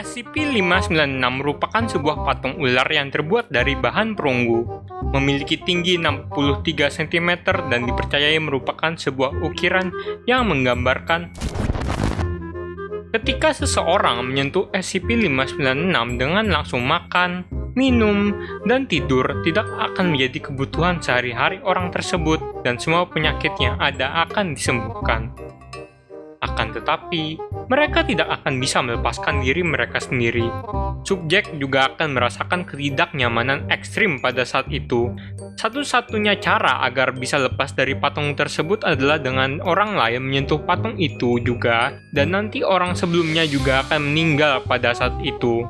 SCP-596 merupakan sebuah patung ular yang terbuat dari bahan perunggu, memiliki tinggi 63 cm dan dipercayai merupakan sebuah ukiran yang menggambarkan ketika seseorang menyentuh SCP-596 dengan langsung makan, minum, dan tidur tidak akan menjadi kebutuhan sehari-hari orang tersebut dan semua penyakit yang ada akan disembuhkan. Akan tetapi, mereka tidak akan bisa melepaskan diri mereka sendiri. Subjek juga akan merasakan ketidaknyamanan ekstrim pada saat itu. Satu-satunya cara agar bisa lepas dari patung tersebut adalah dengan orang lain menyentuh patung itu juga, dan nanti orang sebelumnya juga akan meninggal pada saat itu.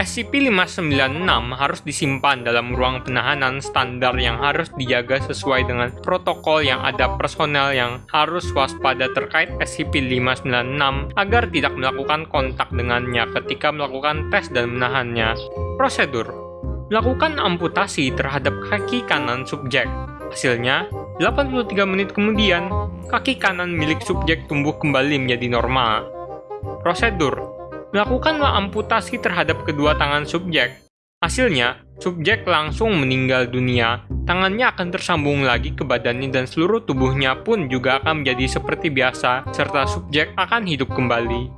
SCP-596 harus disimpan dalam ruang penahanan standar yang harus dijaga sesuai dengan protokol yang ada personel yang harus waspada terkait SCP-596 agar tidak melakukan kontak dengannya ketika melakukan tes dan menahannya. Prosedur Melakukan amputasi terhadap kaki kanan subjek. Hasilnya, 83 menit kemudian, kaki kanan milik subjek tumbuh kembali menjadi normal. Prosedur melakukanlah amputasi terhadap kedua tangan subjek. Hasilnya, subjek langsung meninggal dunia, tangannya akan tersambung lagi ke badannya dan seluruh tubuhnya pun juga akan menjadi seperti biasa, serta subjek akan hidup kembali.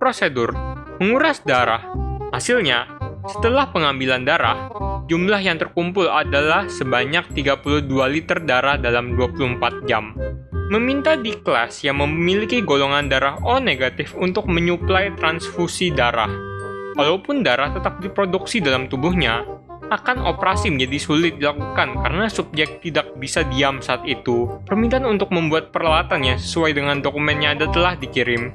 Prosedur Menguras darah Hasilnya, setelah pengambilan darah, jumlah yang terkumpul adalah sebanyak 32 liter darah dalam 24 jam meminta di kelas yang memiliki golongan darah O negatif untuk menyuplai transfusi darah. Walaupun darah tetap diproduksi dalam tubuhnya, akan operasi menjadi sulit dilakukan karena subjek tidak bisa diam saat itu. Permintaan untuk membuat peralatan yang sesuai dengan dokumennya ada telah dikirim.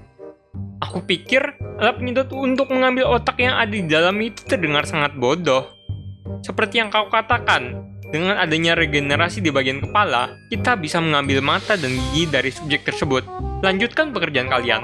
Aku pikir alat penyedot untuk mengambil otak yang ada di dalam itu terdengar sangat bodoh. Seperti yang kau katakan, dengan adanya regenerasi di bagian kepala, kita bisa mengambil mata dan gigi dari subjek tersebut. Lanjutkan pekerjaan kalian.